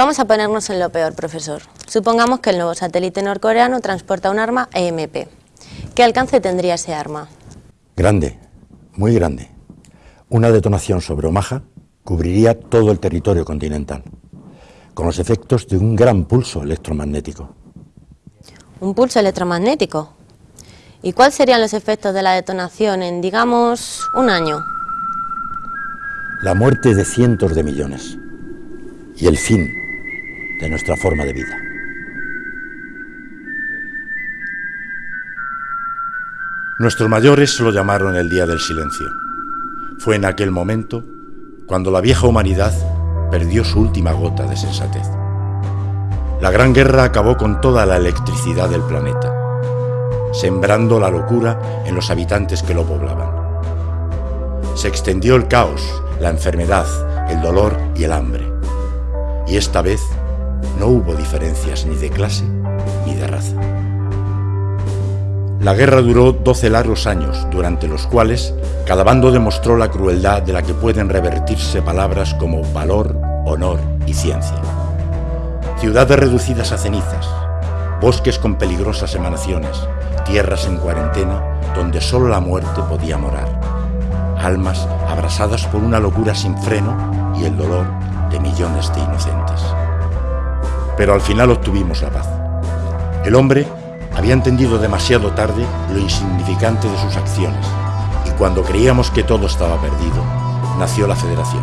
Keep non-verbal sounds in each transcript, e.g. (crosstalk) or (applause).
Vamos a ponernos en lo peor, profesor. Supongamos que el nuevo satélite norcoreano transporta un arma EMP. ¿Qué alcance tendría ese arma? Grande, muy grande. Una detonación sobre Omaha cubriría todo el territorio continental, con los efectos de un gran pulso electromagnético. ¿Un pulso electromagnético? ¿Y cuáles serían los efectos de la detonación en, digamos, un año? La muerte de cientos de millones y el fin de nuestra forma de vida. Nuestros mayores lo llamaron el Día del Silencio. Fue en aquel momento cuando la vieja humanidad perdió su última gota de sensatez. La Gran Guerra acabó con toda la electricidad del planeta, sembrando la locura en los habitantes que lo poblaban. Se extendió el caos, la enfermedad, el dolor y el hambre. Y esta vez no hubo diferencias ni de clase ni de raza. La guerra duró 12 largos años, durante los cuales cada bando demostró la crueldad de la que pueden revertirse palabras como valor, honor y ciencia. Ciudades reducidas a cenizas, bosques con peligrosas emanaciones, tierras en cuarentena donde solo la muerte podía morar, almas abrasadas por una locura sin freno y el dolor de millones de inocentes. Pero al final obtuvimos la paz. El hombre había entendido demasiado tarde lo insignificante de sus acciones y cuando creíamos que todo estaba perdido, nació la Federación,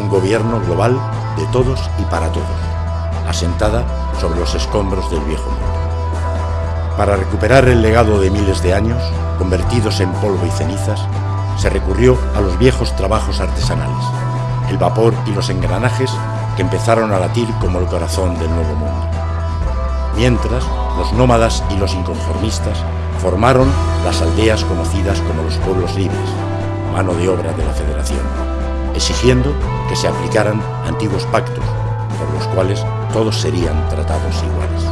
un gobierno global de todos y para todos, asentada sobre los escombros del viejo mundo. Para recuperar el legado de miles de años, convertidos en polvo y cenizas, se recurrió a los viejos trabajos artesanales, el vapor y los engranajes que empezaron a latir como el corazón del nuevo mundo. Mientras, los nómadas y los inconformistas formaron las aldeas conocidas como los pueblos libres, mano de obra de la Federación, exigiendo que se aplicaran antiguos pactos por los cuales todos serían tratados iguales.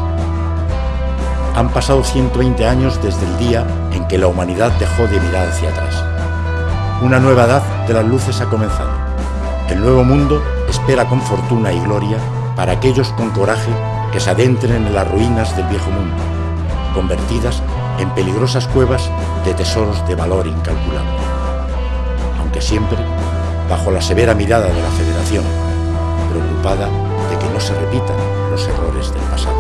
Han pasado 120 años desde el día en que la humanidad dejó de mirar hacia atrás. Una nueva edad de las luces ha comenzado. El nuevo mundo espera con fortuna y gloria para aquellos con coraje que se adentren en las ruinas del viejo mundo, convertidas en peligrosas cuevas de tesoros de valor incalculable. Aunque siempre bajo la severa mirada de la Federación, preocupada de que no se repitan los errores del pasado.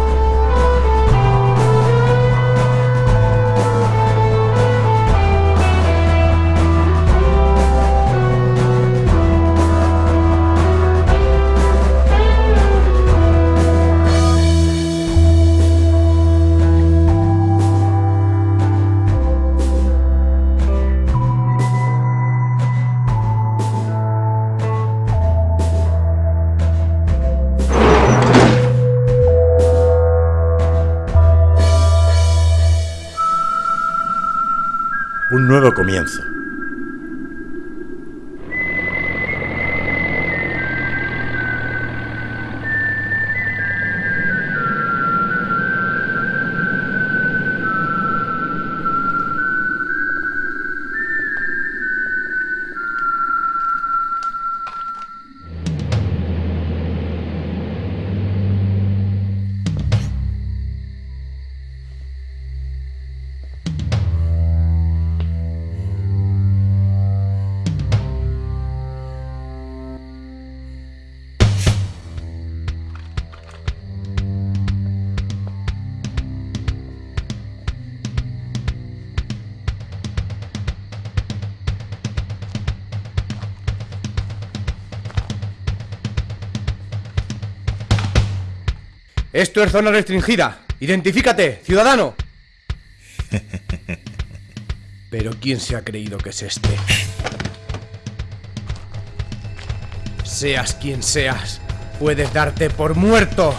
Un Esto es zona restringida. Identifícate, ciudadano. (laughs) Pero ¿quién se ha creído que es este? Seas quien seas, puedes darte por muerto.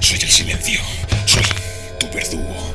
Soy el silencio. Soy tu verdugo.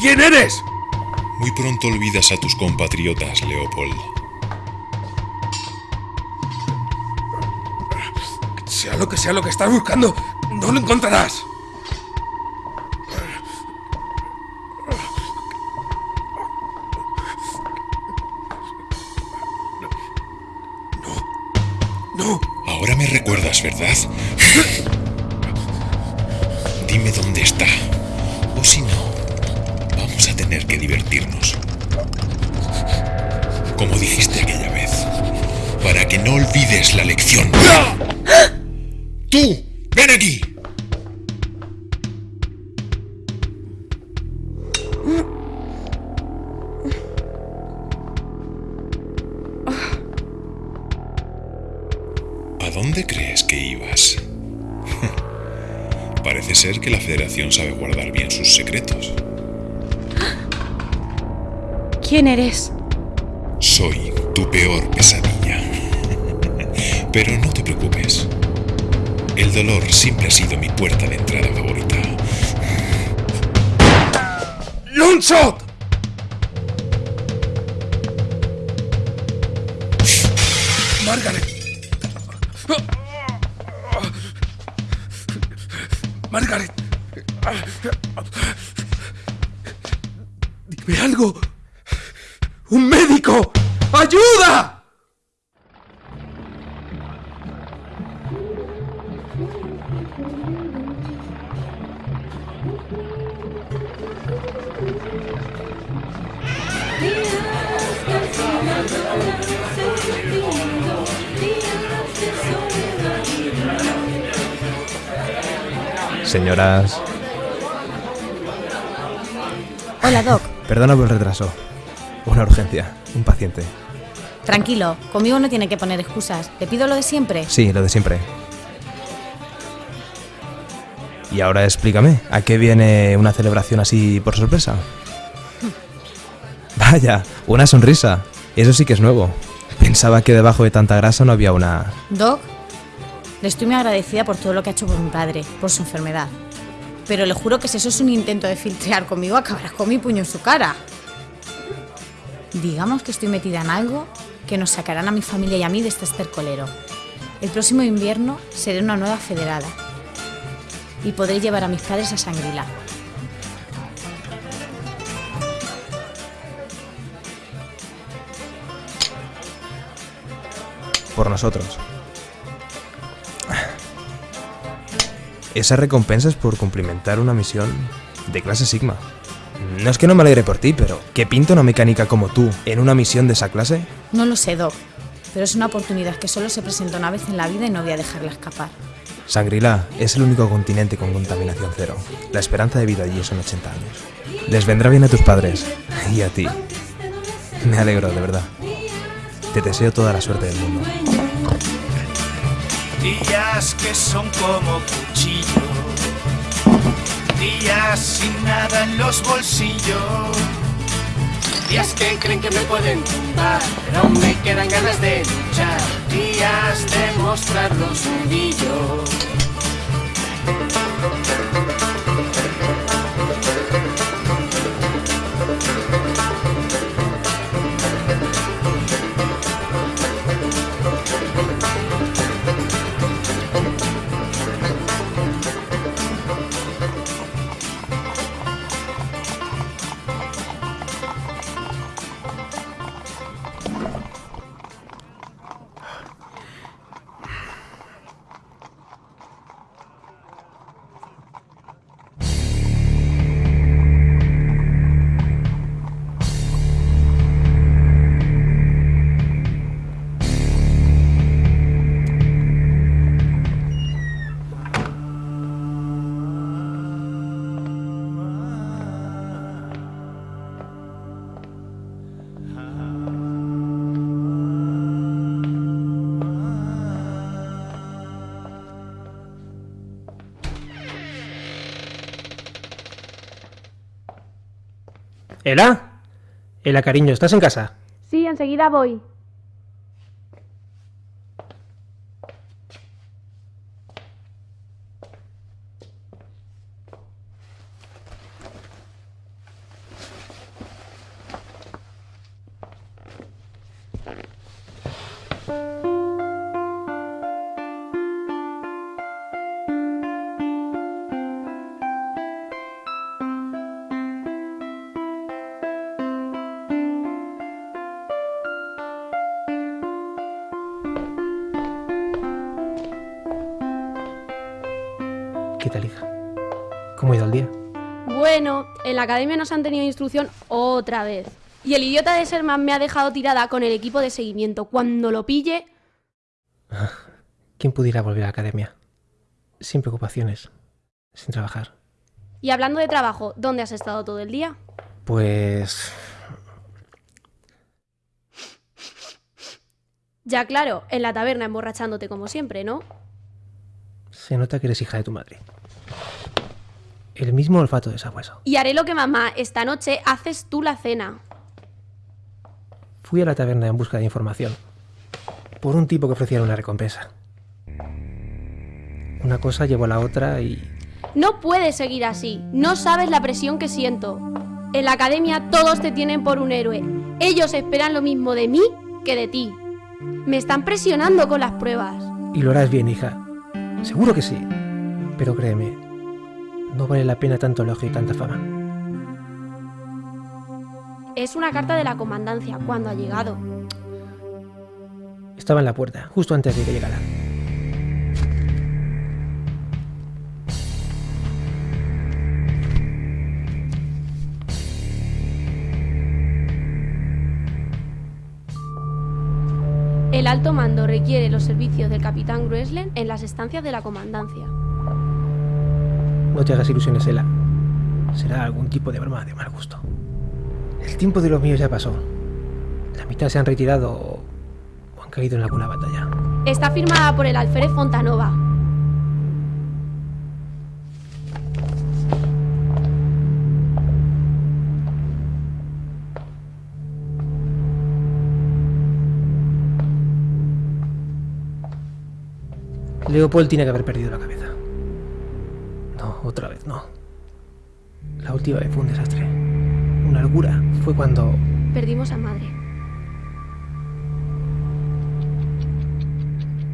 ¿Quién eres? Muy pronto olvidas a tus compatriotas, Leopold. Sea lo que sea lo que estás buscando, no lo encontrarás. Recuerdas, ¿verdad? (laughs) Dime dónde está. O si no, vamos a tener que divertirnos. Como dijiste aquella vez. Para que no olvides la lección. ¡Tú! ¡Ven aquí! Ser que la Federación sabe guardar bien sus secretos. ¿Quién eres? Soy tu peor pesadilla. Pero no te preocupes. El dolor siempre ha sido mi puerta de entrada favorita. ¡Longshot! Margaret. Margaret. Dime algo. ¡Un médico! ¡Ayuda! Señoras, Hola, Doc. perdona por el retraso. Una urgencia, un paciente. Tranquilo, conmigo no tiene que poner excusas. ¿Le pido lo de siempre? Sí, lo de siempre. Y ahora explícame, ¿a qué viene una celebración así por sorpresa? (laughs) Vaya, una sonrisa. Eso sí que es nuevo. Pensaba que debajo de tanta grasa no había una... Doc, le estoy muy agradecida por todo lo que ha hecho por mi padre, por su enfermedad. Pero le juro que si eso es un intento de filtrear conmigo, acabarás con mi puño en su cara. Digamos que estoy metida en algo que nos sacarán a mi familia y a mí de este estercolero. El próximo invierno seré una nueva federada y podré llevar a mis padres a Sangrila. por nosotros. Esa recompensa es por cumplimentar una misión de clase Sigma. No es que no me alegre por ti, pero ¿qué pinta una mecánica como tú en una misión de esa clase? No lo sé, Doc, pero es una oportunidad que solo se presenta una vez en la vida y no voy a dejarla escapar. Sangrila es el único continente con contaminación cero. La esperanza de vida allí son 80 años. Les vendrá bien a tus padres y a ti. Me alegro, de verdad. Te deseo toda la suerte del mundo. Días que son como cuchillo. Días sin nada en los bolsillos. Días que creen que me pueden tumbar, pero aún me quedan ganas de luchar. Días de mostrar los nudillos. ¿Ela? Ela, cariño, ¿estás en casa? Sí, enseguida voy. ¿Qué tal, hija? ¿Cómo ha ido el día? Bueno, en la academia nos han tenido instrucción otra vez. Y el idiota de Serman me ha dejado tirada con el equipo de seguimiento. Cuando lo pille... ¿Quién pudiera volver a la academia? Sin preocupaciones, sin trabajar. Y hablando de trabajo, ¿dónde has estado todo el día? Pues... Ya claro, en la taberna emborrachándote como siempre, ¿no? Se nota que eres hija de tu madre. El mismo olfato de sabueso. Y haré lo que mamá, esta noche haces tú la cena. Fui a la taberna en busca de información. Por un tipo que ofrecía una recompensa. Una cosa llevó a la otra y... No puedes seguir así. No sabes la presión que siento. En la academia todos te tienen por un héroe. Ellos esperan lo mismo de mí que de ti. Me están presionando con las pruebas. Y lo harás bien, hija. Seguro que sí. Pero créeme, no vale la pena tanto elogio y tanta fama. Es una carta de la comandancia. cuando ha llegado? Estaba en la puerta, justo antes de que llegara. El alto mando requiere los servicios del capitán Grueslen en las estancias de la comandancia. No te hagas ilusiones, Ela. Será algún tipo de broma de mal gusto. El tiempo de los míos ya pasó. La mitad se han retirado o han caído en alguna batalla. Está firmada por el alférez Fontanova. Leopold tiene que haber perdido la cabeza. No, otra vez no. La última vez fue un desastre. Una locura. Fue cuando... Perdimos a madre.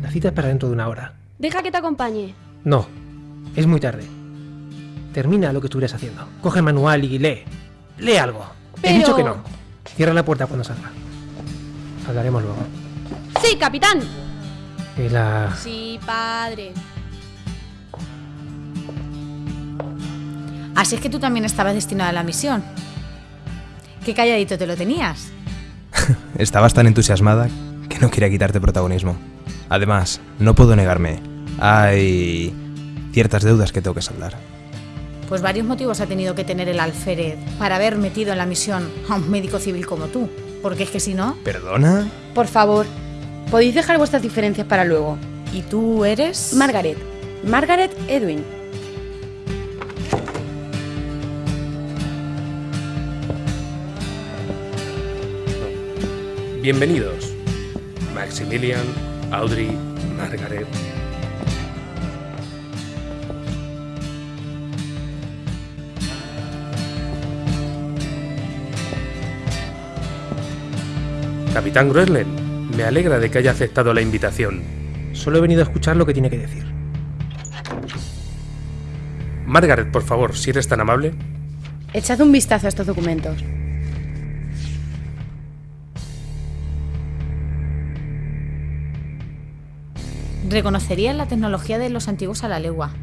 La cita es para dentro de una hora. Deja que te acompañe. No, es muy tarde. Termina lo que estuvieras haciendo. Coge el manual y lee. Lee algo. He Pero- dicho que no. Cierra la puerta cuando salga. Hablaremos luego. Sí, capitán. Y la... Sí, padre. Así es que tú también estabas destinado a la misión. Qué calladito te lo tenías. (laughs) Estabas tan entusiasmada que no quería quitarte protagonismo. Además, no puedo negarme. Hay ciertas deudas que tengo que saldar. Pues varios motivos ha tenido que tener el alférez para haber metido en la misión a un médico civil como tú. Porque es que si no... ¿Perdona? Por favor, podéis dejar vuestras diferencias para luego. ¿Y tú eres? Margaret. Margaret Edwin. Bienvenidos. Maximilian, Audrey, Margaret. Capitán Groeslen, me alegra de que haya aceptado la invitación. Solo he venido a escuchar lo que tiene que decir. Margaret, por favor, si eres tan amable. Echad un vistazo a estos documentos. Reconocerías la tecnología de los antiguos a la legua.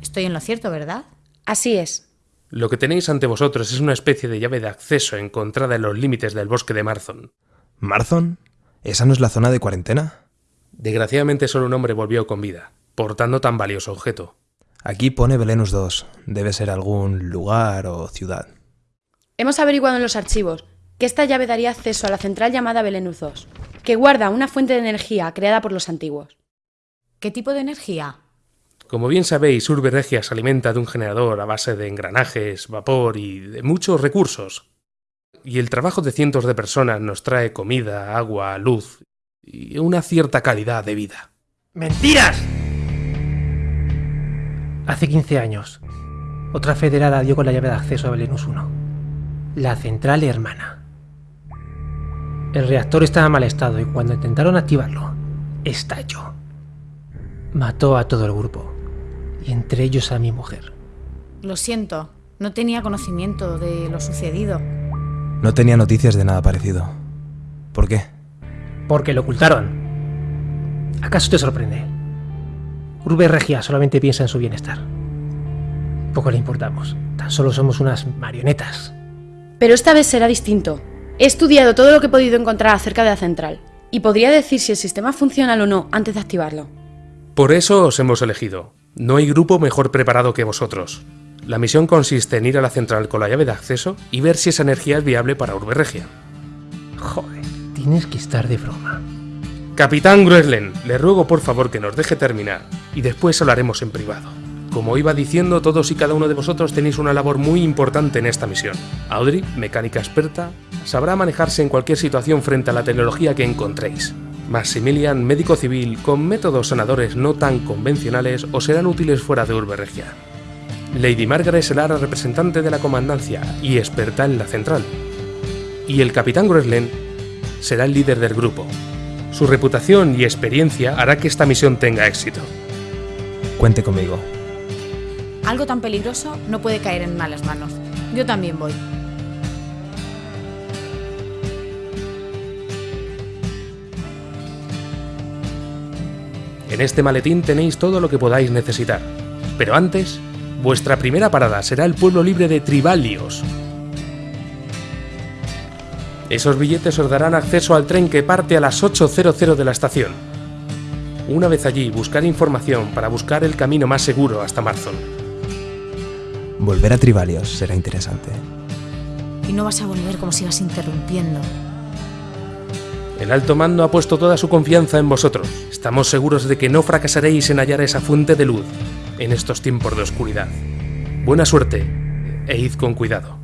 Estoy en lo cierto, ¿verdad? Así es. Lo que tenéis ante vosotros es una especie de llave de acceso encontrada en los límites del bosque de Marzon. ¿Marzon? ¿Esa no es la zona de cuarentena? Desgraciadamente solo un hombre volvió con vida, portando tan valioso objeto. Aquí pone Belenus 2. Debe ser algún lugar o ciudad. Hemos averiguado en los archivos que esta llave daría acceso a la central llamada Belenus 2, que guarda una fuente de energía creada por los antiguos. ¿Qué tipo de energía? Como bien sabéis, Urbe Regia se alimenta de un generador a base de engranajes, vapor y de muchos recursos. Y el trabajo de cientos de personas nos trae comida, agua, luz y una cierta calidad de vida. ¡Mentiras! Hace 15 años, otra federada dio con la llave de acceso a Belenus 1. La central hermana. El reactor estaba en mal estado y cuando intentaron activarlo, estalló. Mató a todo el grupo, y entre ellos a mi mujer. Lo siento, no tenía conocimiento de lo sucedido. No tenía noticias de nada parecido. ¿Por qué? Porque lo ocultaron. ¿Acaso te sorprende? Urbe Regia solamente piensa en su bienestar. Poco le importamos. Tan solo somos unas marionetas. Pero esta vez será distinto. He estudiado todo lo que he podido encontrar acerca de la central. Y podría decir si el sistema funciona o no antes de activarlo. Por eso os hemos elegido. No hay grupo mejor preparado que vosotros. La misión consiste en ir a la central con la llave de acceso y ver si esa energía es viable para Urbe Regia. Joder, tienes que estar de broma. Capitán Grueslen, le ruego por favor que nos deje terminar y después hablaremos en privado. Como iba diciendo, todos y cada uno de vosotros tenéis una labor muy importante en esta misión. Audrey, mecánica experta, sabrá manejarse en cualquier situación frente a la tecnología que encontréis. Maximilian, médico civil, con métodos sanadores no tan convencionales o serán útiles fuera de Urbe Regia. Lady Margaret será la representante de la comandancia y experta en la central. Y el capitán Grueslen será el líder del grupo. Su reputación y experiencia hará que esta misión tenga éxito. Cuente conmigo. Algo tan peligroso no puede caer en malas manos. Yo también voy. En este maletín tenéis todo lo que podáis necesitar. Pero antes, vuestra primera parada será el pueblo libre de Tribalios. Esos billetes os darán acceso al tren que parte a las 8.00 de la estación. Una vez allí, buscar información para buscar el camino más seguro hasta Marzon. Volver a Tribalios será interesante. Y no vas a volver como si vas interrumpiendo. El alto mando ha puesto toda su confianza en vosotros. Estamos seguros de que no fracasaréis en hallar esa fuente de luz en estos tiempos de oscuridad. Buena suerte e id con cuidado.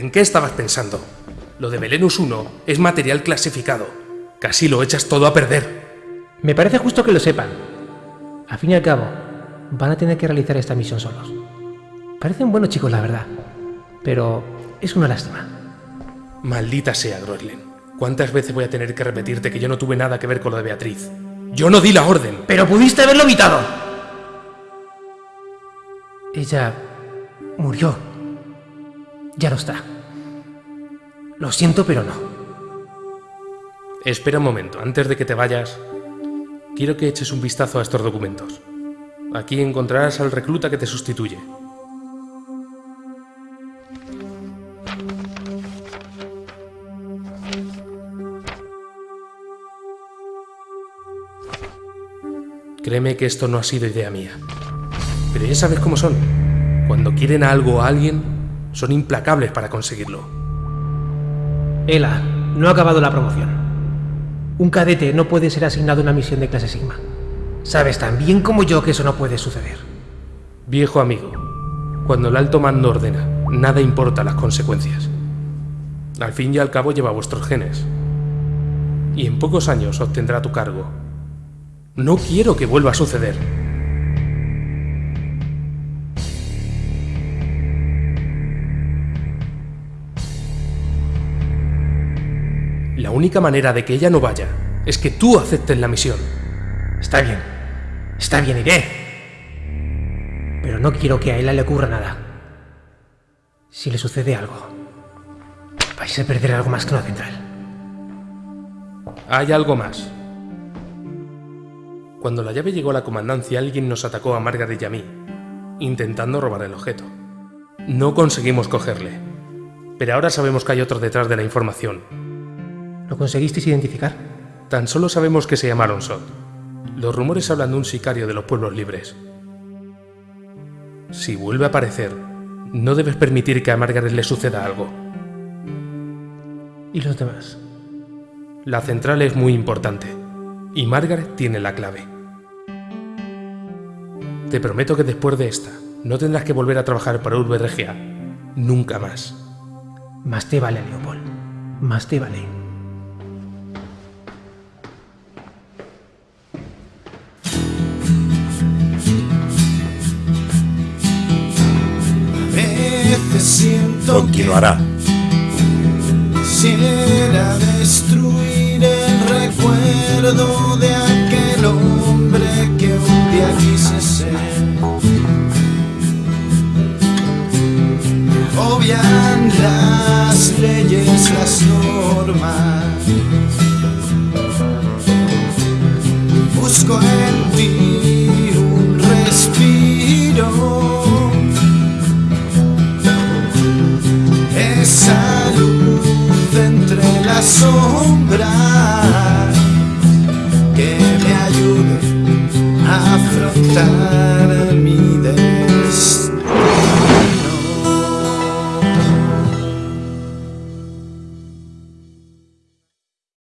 ¿En qué estabas pensando? Lo de Belenus 1 es material clasificado. Casi lo echas todo a perder. Me parece justo que lo sepan. A fin y al cabo, van a tener que realizar esta misión solos. Parecen buenos chicos, la verdad. Pero es una lástima. Maldita sea, Groeslen. ¿Cuántas veces voy a tener que repetirte que yo no tuve nada que ver con lo de Beatriz? Yo no di la orden. Pero pudiste haberlo evitado. Ella murió. Ya no está. Lo siento, pero no. Espera un momento, antes de que te vayas, quiero que eches un vistazo a estos documentos. Aquí encontrarás al recluta que te sustituye. Créeme que esto no ha sido idea mía. Pero ya sabes cómo son. Cuando quieren algo a alguien, son implacables para conseguirlo. Ela, no ha acabado la promoción. Un cadete no puede ser asignado a una misión de clase Sigma. Sabes tan bien como yo que eso no puede suceder. Viejo amigo, cuando el alto mando ordena, nada importa las consecuencias. Al fin y al cabo lleva vuestros genes. Y en pocos años obtendrá tu cargo. No quiero que vuelva a suceder. La única manera de que ella no vaya es que tú aceptes la misión. Está bien. Está bien, iré. Pero no quiero que a Ela le ocurra nada. Si le sucede algo, vais a perder algo más que una central. Hay algo más. Cuando la llave llegó a la comandancia, alguien nos atacó a Margaret y a mí, intentando robar el objeto. No conseguimos cogerle, pero ahora sabemos que hay otro detrás de la información. ¿Lo conseguisteis identificar? Tan solo sabemos que se llamaron Sot. Los rumores hablan de un sicario de los pueblos libres. Si vuelve a aparecer, no debes permitir que a Margaret le suceda algo. ¿Y los demás? La central es muy importante, y Margaret tiene la clave. Te prometo que después de esta, no tendrás que volver a trabajar para Urbe Regia. Nunca más. Más te vale, Leopold. Más te vale. Continuará. Quisiera destruir el recuerdo de